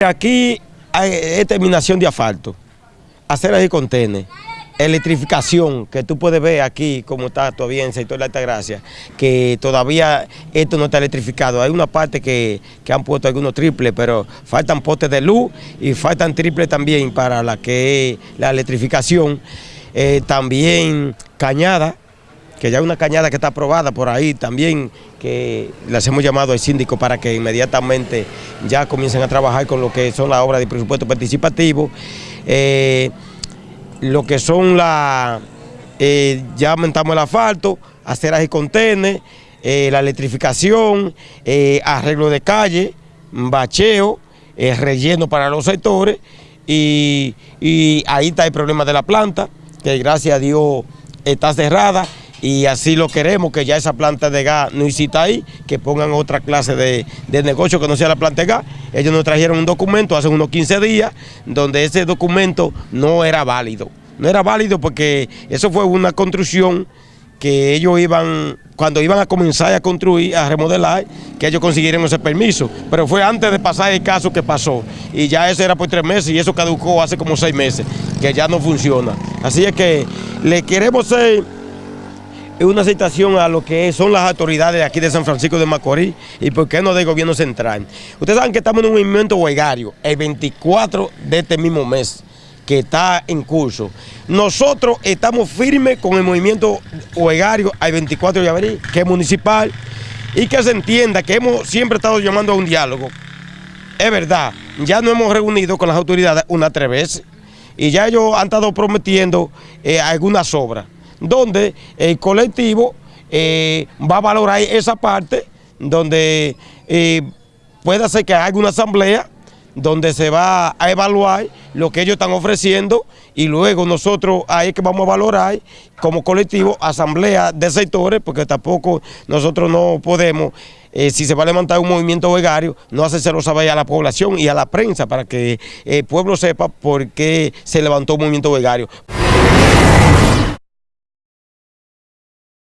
Aquí hay terminación de asfalto, aceras y contenes, electrificación, que tú puedes ver aquí como está todavía en el sector de la Altagracia, que todavía esto no está electrificado. Hay una parte que, han puesto algunos triples, pero faltan postes de luz y faltan triples también para la que la electrificación. Eh, también cañada, que ya hay una cañada que está aprobada por ahí también, que les hemos llamado al síndico para que inmediatamente ya comiencen a trabajar con lo que son las obras de presupuesto participativo, eh, lo que son las, eh, ya aumentamos el asfalto, aceras y contenes, eh, la electrificación, arreglo de calle, bacheo, relleno para los sectores y ahí está el problema de la planta, que gracias a Dios está cerrada y así lo queremos, que ya esa planta de gas no hiciste ahí, que pongan otra clase de, negocio que no sea la planta de gas. Ellos nos trajeron un documento hace unos 15 días donde ese documento no era válido. No era válido porque eso fue una construcción que ellos iban, cuando iban a comenzar a construir, a remodelar, que ellos consiguieron ese permiso. Pero fue antes de pasar el caso que pasó. Y ya eso era por tres meses y eso caducó hace como seis meses, que ya no funciona. Así es que le queremos ser una citación a lo que son las autoridades aquí de San Francisco de Macorís y por qué no del gobierno central. Ustedes saben que estamos en un movimiento huelgario el 24 de este mismo mes que está en curso. Nosotros estamos firmes con el movimiento huelgario al 24 de abril, que es municipal, y que se entienda que hemos siempre estado llamando a un diálogo. Es verdad, ya nos hemos reunido con las autoridades una tres veces y ya ellos han estado prometiendo eh, algunas obras donde el colectivo eh, va a valorar esa parte, donde eh, puede ser que haga una asamblea donde se va a evaluar lo que ellos están ofreciendo y luego nosotros ahí que vamos a valorar como colectivo asamblea de sectores porque tampoco nosotros no podemos, eh, si se va a levantar un movimiento vegario, no hacérselo saber a la población y a la prensa para que el pueblo sepa por qué se levantó un movimiento vegario.